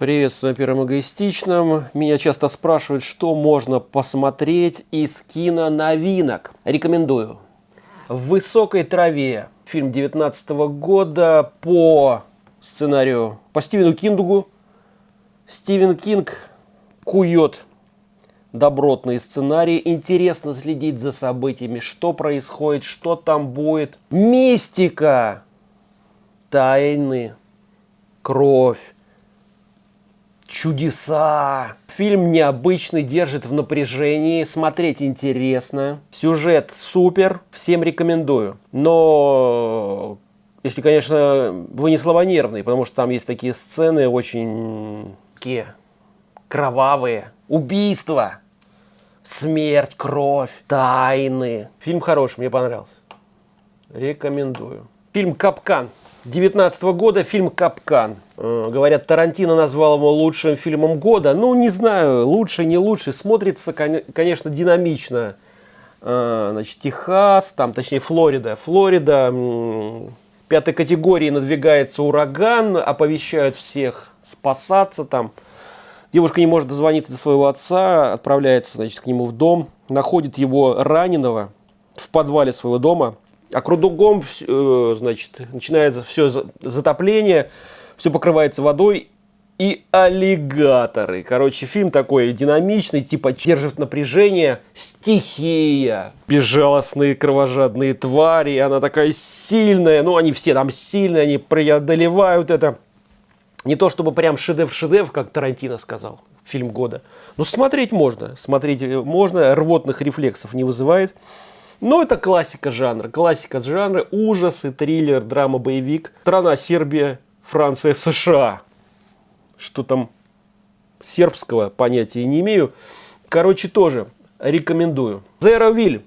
Приветствую на Первом Эгоистичном. Меня часто спрашивают, что можно посмотреть из киноновинок. Рекомендую. «В высокой траве». Фильм 19 года по сценарию по Стивену Киндугу. Стивен Кинг кует добротные сценарии. Интересно следить за событиями, что происходит, что там будет. Мистика, тайны, кровь, чудеса. Фильм необычный, держит в напряжении, смотреть интересно. Сюжет супер, всем рекомендую. Но, если, конечно, вы не слабонервный, потому что там есть такие сцены очень такие кровавые. Убийства, смерть, кровь, тайны. Фильм хороший, мне понравился. Рекомендую. Фильм «Капкан». 19 года фильм «Капкан». Э, говорят, Тарантино назвал его лучшим фильмом года. Ну, не знаю, лучше, не лучше. Смотрится, конечно, динамично. Э, значит, Техас, там, точнее, Флорида. Флорида, пятой категории надвигается ураган, оповещают всех спасаться там. Девушка не может дозвониться до своего отца, отправляется, значит, к нему в дом, находит его раненого в подвале своего дома – а кругом, э, значит, начинается все затопление, все покрывается водой и аллигаторы. Короче, фильм такой динамичный, типа держит напряжение, стихия, безжалостные кровожадные твари, она такая сильная, ну они все там сильные, они преодолевают это. Не то чтобы прям шедевр-шедевр, как Тарантино сказал, фильм года. Но смотреть можно, смотреть можно, рвотных рефлексов не вызывает. Но это классика жанра. Классика жанра, ужасы, триллер, драма, боевик. Страна Сербия, Франция, США. Что там сербского понятия не имею. Короче, тоже рекомендую. Zero Will.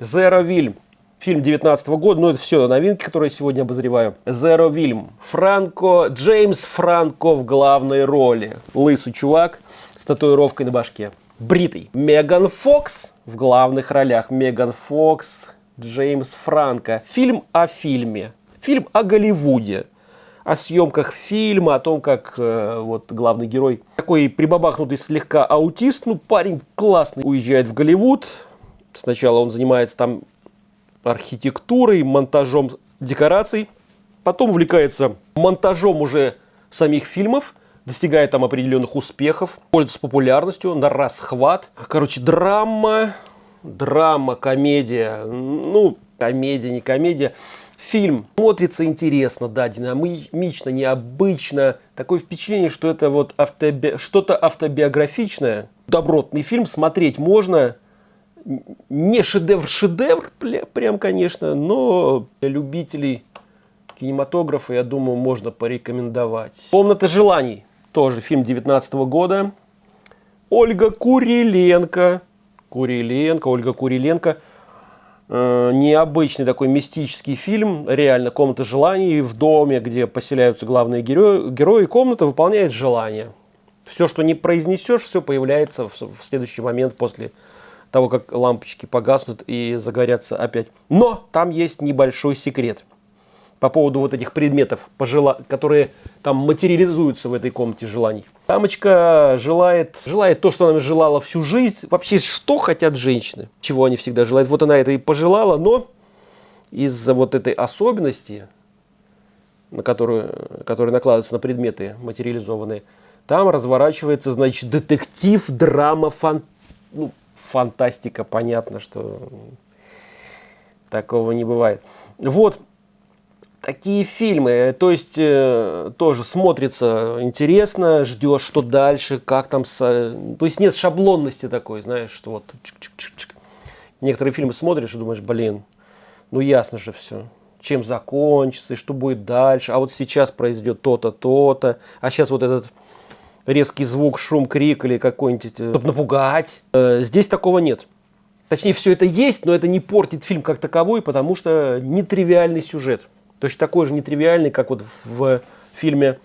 Zero Will. Фильм 19 года, но это все новинки, которые я сегодня обозреваю. Zero Will. Франко, Джеймс Франко в главной роли. Лысый чувак с татуировкой на башке бритый. Меган Фокс в главных ролях. Меган Фокс, Джеймс Франко. Фильм о фильме. Фильм о Голливуде. О съемках фильма, о том, как э, вот главный герой, такой прибабахнутый слегка аутист, ну парень классный, уезжает в Голливуд. Сначала он занимается там архитектурой, монтажом декораций. Потом увлекается монтажом уже самих фильмов достигает там определенных успехов, пользуется популярностью на расхват. Короче, драма, драма, комедия, ну, комедия, не комедия. Фильм смотрится интересно, да, динамично, необычно. Такое впечатление, что это вот автоби... что-то автобиографичное. Добротный фильм, смотреть можно. Не шедевр-шедевр, прям, конечно, но для любителей кинематографа, я думаю, можно порекомендовать. «Комната желаний» тоже фильм 19 года. Ольга Куриленко. Куриленко, Ольга Куриленко. Э, необычный такой мистический фильм, реально комната желаний в доме, где поселяются главные герои, герои комната выполняет желание. Все, что не произнесешь, все появляется в, в следующий момент после того, как лампочки погаснут и загорятся опять. Но там есть небольшой секрет – по поводу вот этих предметов, пожела... которые там материализуются в этой комнате желаний. Дамочка желает, желает то, что она желала всю жизнь. Вообще, что хотят женщины? Чего они всегда желают? Вот она это и пожелала, но из-за вот этой особенности, на которую, которая накладывается на предметы материализованные, там разворачивается, значит, детектив, драма, фан... ну, фантастика, понятно, что такого не бывает. Вот, такие фильмы, то есть э, тоже смотрится интересно, ждешь, что дальше, как там, с, то есть нет шаблонности такой, знаешь, что вот чик -чик -чик -чик. некоторые фильмы смотришь и думаешь, блин, ну ясно же все, чем закончится и что будет дальше, а вот сейчас произойдет то-то, то-то, а сейчас вот этот резкий звук, шум, крик или какой-нибудь, э, чтобы напугать, э, здесь такого нет. Точнее, все это есть, но это не портит фильм как таковой, потому что нетривиальный сюжет. Точно такой же нетривиальный, как вот в фильме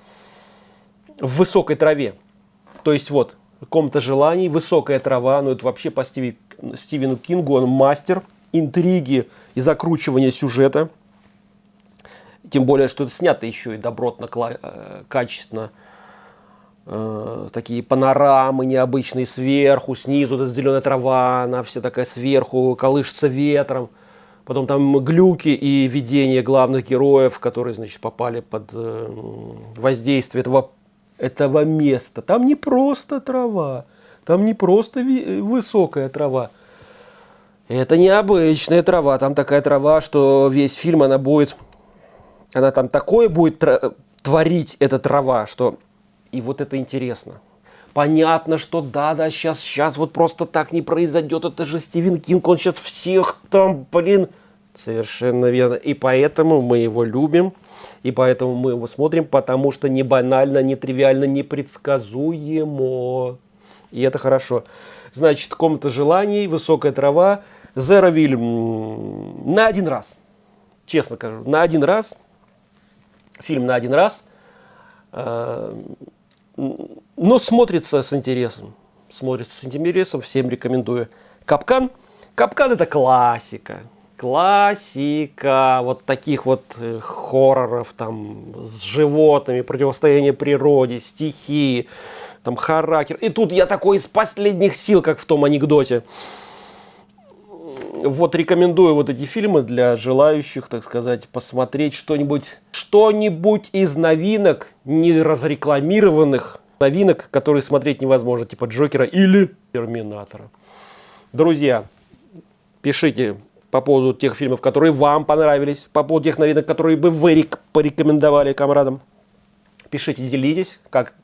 «В высокой траве». То есть вот, комната желаний, высокая трава, ну это вообще по Стиви, Стивену Кингу, он мастер интриги и закручивания сюжета. Тем более, что это снято еще и добротно, э, качественно. э, такие панорамы необычные сверху, снизу, эта зеленая трава, она вся такая сверху, колышется ветром. Потом там глюки и видения главных героев, которые, значит, попали под э, воздействие этого, этого места. Там не просто трава, там не просто высокая трава. Это необычная трава, там такая трава, что весь фильм она будет, она там такое будет творить, эта трава, что и вот это интересно. Понятно, что да, да, сейчас, сейчас вот просто так не произойдет. Это же Стивен Кинг, он сейчас всех там, блин. Совершенно верно. И поэтому мы его любим. И поэтому мы его смотрим, потому что не банально, не тривиально, не предсказуемо. И это хорошо. Значит, комната желаний, высокая трава. Зеровиль на один раз. Честно скажу, на один раз. Фильм на один раз. Но смотрится с интересом. Смотрится с интересом, всем рекомендую. Капкан. Капкан это классика. Классика вот таких вот э, хорроров там с животными, противостояние природе, стихии, там характер. И тут я такой из последних сил, как в том анекдоте. Вот рекомендую вот эти фильмы для желающих, так сказать, посмотреть что-нибудь, что-нибудь из новинок, не разрекламированных новинок, которые смотреть невозможно, типа Джокера или Терминатора. Друзья, пишите по поводу тех фильмов, которые вам понравились, по поводу тех новинок, которые бы вы порекомендовали комрадам. Пишите, делитесь, как,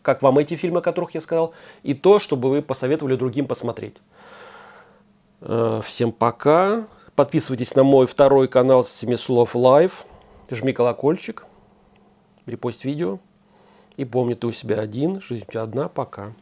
как вам эти фильмы, о которых я сказал, и то, чтобы вы посоветовали другим посмотреть. Э, всем пока. Подписывайтесь на мой второй канал Семислов Лайв. Жми колокольчик. Репост видео. И помни, ты у себя один, жизнь у тебя одна. Пока.